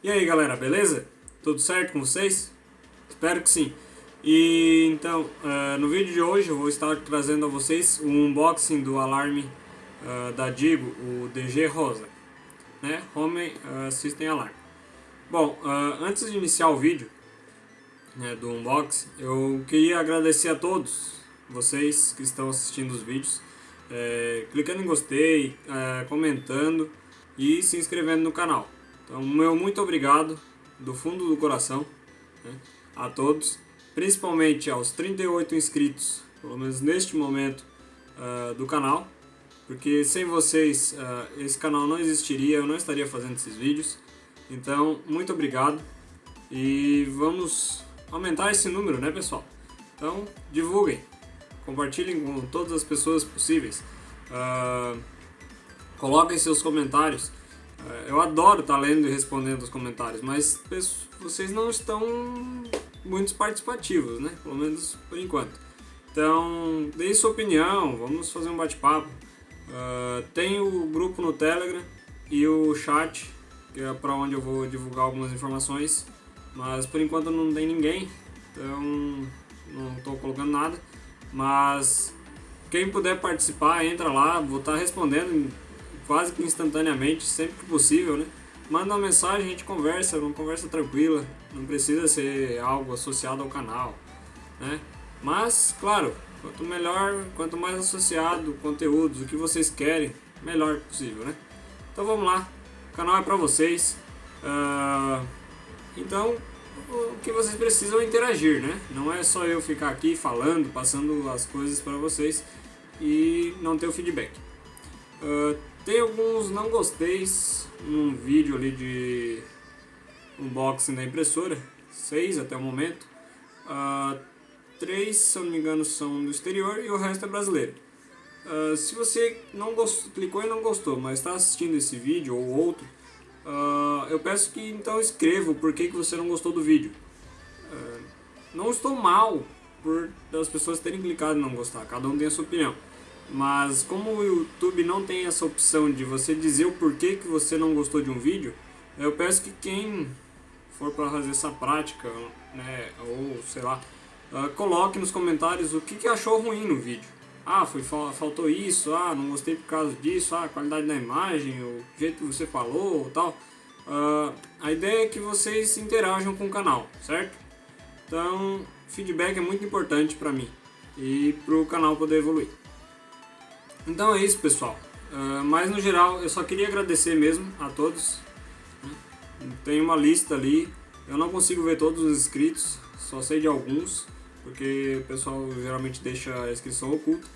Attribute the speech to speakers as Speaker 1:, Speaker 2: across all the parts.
Speaker 1: E aí galera, beleza? Tudo certo com vocês? Espero que sim. E então, uh, no vídeo de hoje eu vou estar trazendo a vocês o unboxing do alarme uh, da Digo, o DG Rosa, né? Home uh, System Alarm. Bom, antes de iniciar o vídeo né, do unboxing, eu queria agradecer a todos vocês que estão assistindo os vídeos, clicando em gostei, comentando e se inscrevendo no canal. Então, meu muito obrigado do fundo do coração né, a todos, principalmente aos 38 inscritos, pelo menos neste momento, uh, do canal, porque sem vocês uh, esse canal não existiria, eu não estaria fazendo esses vídeos. Então, muito obrigado e vamos aumentar esse número, né pessoal? Então, divulguem, compartilhem com todas as pessoas possíveis, uh, coloquem seus comentários, eu adoro estar tá lendo e respondendo os comentários, mas vocês não estão muito participativos, né? Pelo menos por enquanto. Então, deem sua opinião, vamos fazer um bate-papo. Uh, tem o grupo no Telegram e o chat, que é para onde eu vou divulgar algumas informações, mas por enquanto não tem ninguém, então não estou colocando nada. Mas quem puder participar, entra lá, vou estar tá respondendo quase que instantaneamente, sempre que possível, né? Manda uma mensagem, a gente conversa, uma conversa tranquila, não precisa ser algo associado ao canal, né? Mas, claro, quanto melhor, quanto mais associado, conteúdos, o que vocês querem, melhor possível, né? Então vamos lá, o canal é pra vocês, uh, então o que vocês precisam é interagir, né? Não é só eu ficar aqui falando, passando as coisas para vocês e não ter o feedback. Uh, tem alguns não gosteis num vídeo ali de unboxing da impressora, seis até o momento. Uh, três, se eu não me engano, são do exterior e o resto é brasileiro. Uh, se você não gostou, clicou e não gostou, mas está assistindo esse vídeo ou outro, uh, eu peço que então escreva o porquê que você não gostou do vídeo. Não estou mal por as pessoas terem clicado e não gostar, cada um tem a sua opinião. Mas como o YouTube não tem essa opção de você dizer o porquê que você não gostou de um vídeo, eu peço que quem for para fazer essa prática, né, ou sei lá, uh, coloque nos comentários o que, que achou ruim no vídeo. Ah, foi, faltou isso, ah, não gostei por causa disso, ah, a qualidade da imagem, o jeito que você falou, tal. Uh, a ideia é que vocês interajam com o canal, certo? Então, feedback é muito importante para mim e para o canal poder evoluir. Então é isso, pessoal. Uh, mas no geral, eu só queria agradecer mesmo a todos. Né? Tem uma lista ali. Eu não consigo ver todos os inscritos, só sei de alguns, porque o pessoal geralmente deixa a inscrição oculta.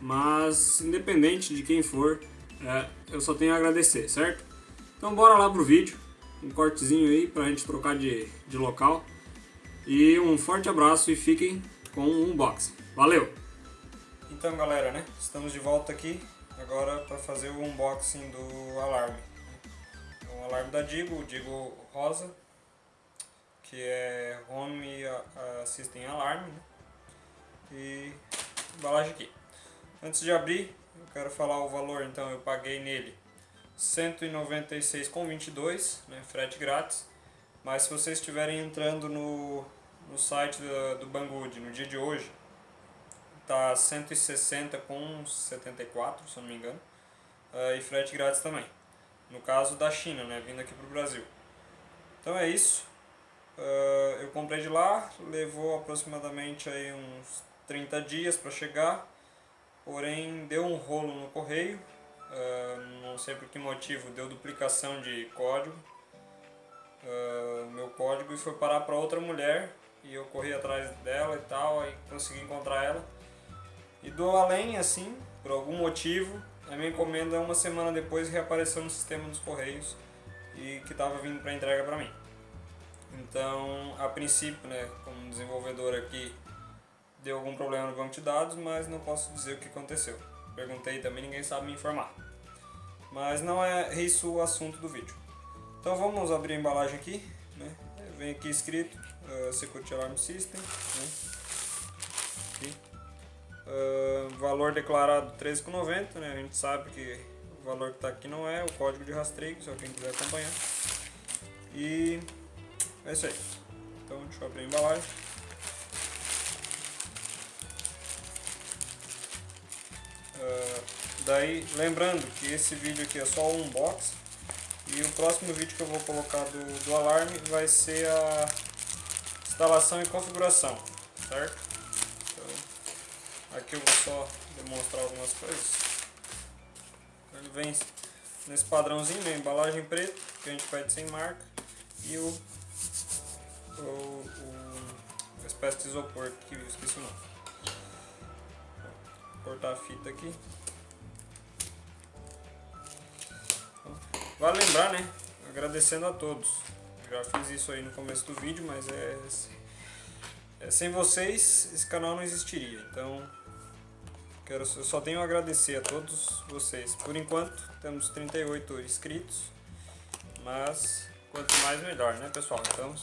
Speaker 1: Mas, independente de quem for, é, eu só tenho a agradecer, certo? Então bora lá pro vídeo, um cortezinho aí pra gente trocar de, de local. E um forte abraço e fiquem com o unboxing. Valeu! Então galera, né? Estamos de volta aqui agora para fazer o unboxing do alarme. Um alarme da Digo, o Digo Rosa, que é Home Assistem Alarm. Né? E embalagem aqui. Antes de abrir, eu quero falar o valor, então eu paguei nele R$ 196,22, né, frete grátis. Mas se vocês estiverem entrando no, no site do Banggood no dia de hoje, tá 160 com 74, se eu não me engano, uh, e frete grátis também. No caso da China, né, vindo aqui para o Brasil. Então é isso. Uh, eu comprei de lá, levou aproximadamente aí uns 30 dias para chegar, porém deu um rolo no correio, uh, não sei por que motivo, deu duplicação de código, uh, meu código, e foi parar para outra mulher, e eu corri atrás dela e tal, aí consegui encontrar ela. E do além, assim, por algum motivo, a minha encomenda uma semana depois reapareceu no sistema dos Correios e que estava vindo para entrega para mim. Então, a princípio, né, como desenvolvedor aqui, deu algum problema no banco de dados, mas não posso dizer o que aconteceu. Perguntei também, ninguém sabe me informar. Mas não é isso o assunto do vídeo. Então vamos abrir a embalagem aqui. Né? Vem aqui escrito uh, Security Alarm System. Né? Uh, valor declarado 13,90, né? A gente sabe que o valor que está aqui não é o código de rastreio, se alguém quiser acompanhar. E É isso aí. Então deixa eu abrir a embalagem. Uh, daí, lembrando que esse vídeo aqui é só um unboxing e o próximo vídeo que eu vou colocar do, do alarme vai ser a instalação e configuração, certo? Então, aqui eu vou só demonstrar algumas coisas. Ele vem nesse padrãozinho, né? embalagem preta, que a gente pede sem marca, e o, o, o espécie de isopor que eu esqueci o nome. Vou cortar a fita aqui. Vale lembrar, né? Agradecendo a todos. já fiz isso aí no começo do vídeo, mas é, é sem vocês esse canal não existiria. Então, quero, eu só tenho a agradecer a todos vocês. Por enquanto, temos 38 inscritos, mas quanto mais melhor, né, pessoal? Então,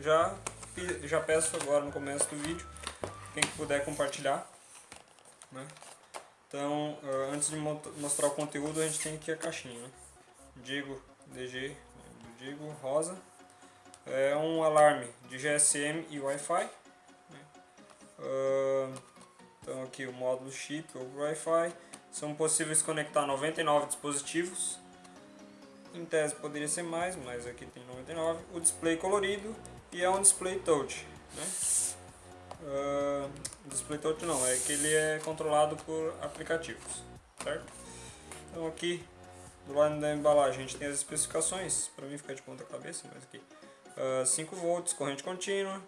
Speaker 1: já já peço agora no começo do vídeo, quem puder compartilhar, né? Então, ah, antes de mostrar o conteúdo, a gente tem aqui a caixinha, né? Digo DG, do Digo rosa. É um alarme de GSM e Wi-Fi. Né? Uh, então aqui o módulo chip ou Wi-Fi. São possíveis conectar 99 dispositivos. Em tese poderia ser mais, mas aqui tem 99. O display colorido e é um display touch. Né? Uh, display touch não, é que ele é controlado por aplicativos. Certo? Então aqui do lado da embalagem a gente tem as especificações, para mim ficar de ponta cabeça, mas aqui. Uh, 5 volts, corrente contínua,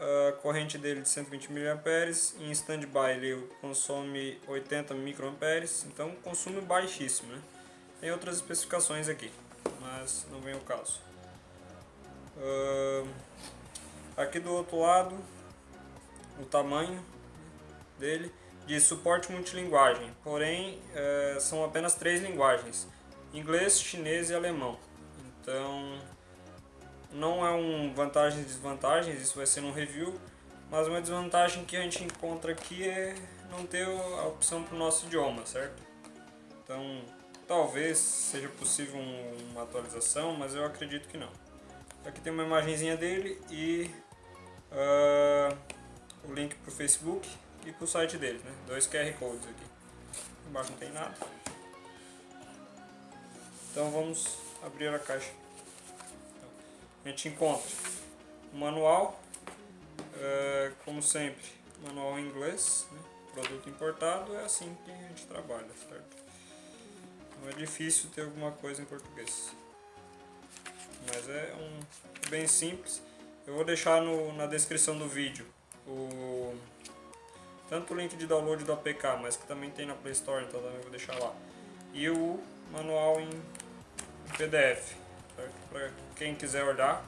Speaker 1: uh, corrente dele de 120 mA, em standby ele consome 80 microamperes, então consumo baixíssimo. Né? Tem outras especificações aqui, mas não vem o caso. Uh, aqui do outro lado, o tamanho dele de suporte multilinguagem, porém uh, são apenas três linguagens inglês, chinês e alemão. Então, não é um vantagens e desvantagens, isso vai ser no review, mas uma desvantagem que a gente encontra aqui é não ter a opção para o nosso idioma, certo? Então, talvez seja possível uma atualização, mas eu acredito que não. Aqui tem uma imagenzinha dele e uh, o link para o Facebook e para o site dele, né? Dois QR Codes aqui. Embaixo não tem nada. Então vamos abrir a caixa. A gente encontra o manual, é, como sempre, manual em inglês, né? produto importado, é assim que a gente trabalha, certo? Não é difícil ter alguma coisa em português. Mas é um bem simples. Eu vou deixar no, na descrição do vídeo o tanto o link de download do APK, mas que também tem na Play Store, então também vou deixar lá. E o manual em PDF, para quem quiser olhar.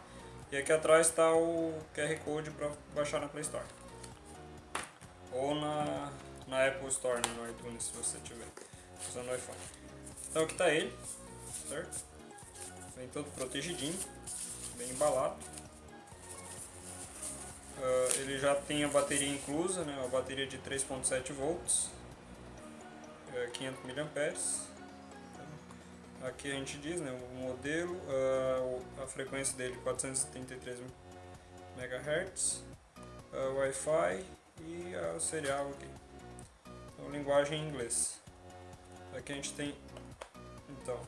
Speaker 1: E aqui atrás está o QR Code para baixar na Play Store. Ou na, na Apple Store, né, no iTunes, se você tiver usando o iPhone. Então aqui está ele, certo? Vem todo protegidinho, bem embalado. Uh, ele já tem a bateria inclusa, né, uma bateria de 3.7 volts, 500 mAh Aqui a gente diz né, o modelo, a, a frequência dele 473 MHz, Wi-Fi e o serial aqui. Então, linguagem em inglês. Aqui a gente tem então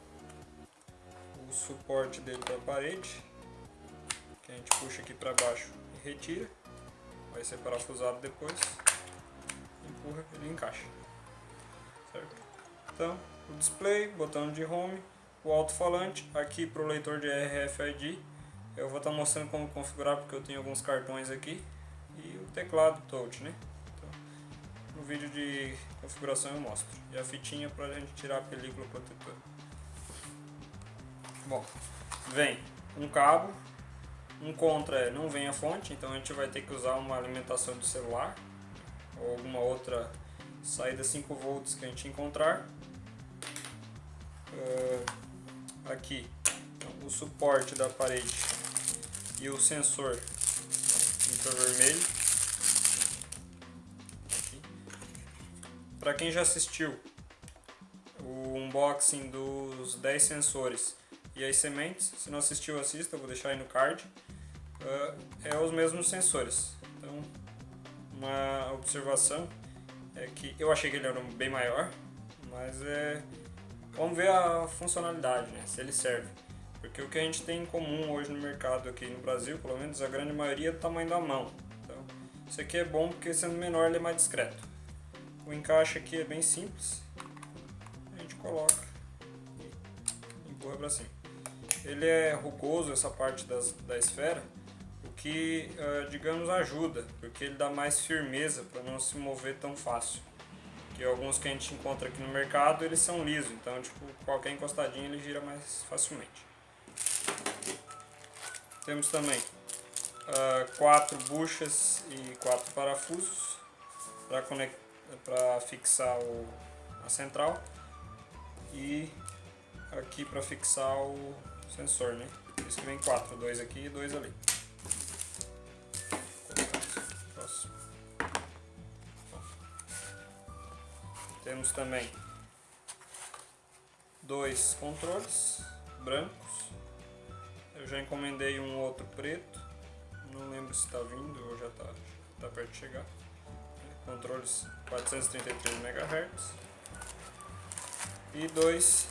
Speaker 1: o suporte dele para a parede, que a gente puxa aqui para baixo e retira. Vai ser parafusado depois. Empurra, ele encaixa. Certo? Então, o display, botão de home, o alto-falante, aqui para o leitor de RFID. Eu vou estar tá mostrando como configurar porque eu tenho alguns cartões aqui. E o teclado touch, né? Então, no vídeo de configuração eu mostro. E a fitinha para a gente tirar a película protetora. Bom, vem um cabo, um contra é não vem a fonte, então a gente vai ter que usar uma alimentação do celular ou alguma outra saída 5 volts que a gente encontrar uh, aqui o suporte da parede e o sensor infravermelho. Para quem já assistiu o unboxing dos 10 sensores e as sementes, se não assistiu assista, vou deixar aí no card. uh, é os mesmos sensores. Então, uma observação é que eu achei que ele era bem maior, mas é vamos ver a funcionalidade, né? Se ele serve. Porque o que a gente tem em comum hoje no mercado aqui no Brasil, pelo menos a grande maioria é do tamanho da mão. Então, isso aqui é bom porque sendo menor ele é mais discreto. O encaixe aqui é bem simples. A gente coloca e empurra para cima. Ele é rugoso essa parte das, da esfera, o que, uh, digamos, ajuda, porque ele dá mais firmeza para não se mover tão fácil. Que alguns que a gente encontra aqui no mercado, eles são lisos, então tipo, qualquer encostadinha ele gira mais facilmente. Temos também uh, quatro buchas e quatro parafusos para fixar o, a central e aqui para fixar o sensor, né? Por isso que vem quatro, dois aqui e dois ali. Temos também dois controles brancos. Eu já encomendei um outro preto. Não lembro se está vindo ou já está tá perto de chegar. Controles 433 MHz. E dois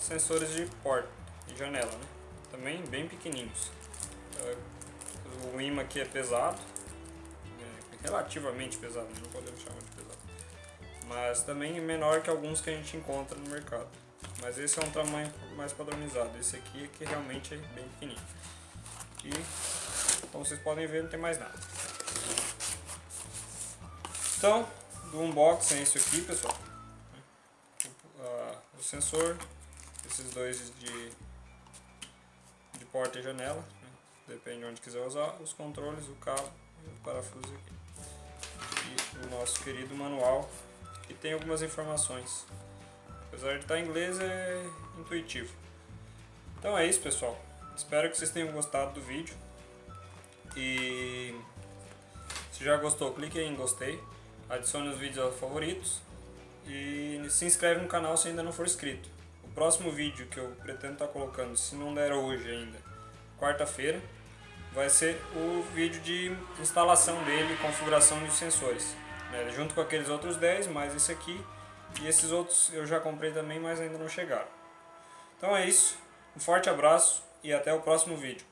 Speaker 1: sensores de porta e janela, né? Também bem pequenininhos. É, o imã aqui é pesado, é relativamente pesado, não podemos chamar de pesado. Mas também menor que alguns que a gente encontra no mercado. Mas esse é um tamanho mais padronizado. Esse aqui é que realmente é bem pequenininho. E como vocês podem ver, não tem mais nada. Então, do unboxing é isso aqui, pessoal. O, o sensor, esses dois de, de porta e janela, né? depende de onde quiser usar, os controles, o cabo o parafuso aqui. E o nosso querido manual, que tem algumas informações. Apesar de estar em inglês, é intuitivo. Então é isso, pessoal. Espero que vocês tenham gostado do vídeo. E se já gostou, clique em gostei, adicione os vídeos aos favoritos e se inscreve no canal se ainda não for inscrito próximo vídeo que eu pretendo estar tá colocando, se não der hoje ainda, quarta-feira, vai ser o vídeo de instalação dele, configuração de sensores. Né? Junto com aqueles outros 10, mais esse aqui. E esses outros eu já comprei também, mas ainda não chegaram. Então é isso. Um forte abraço e até o próximo vídeo.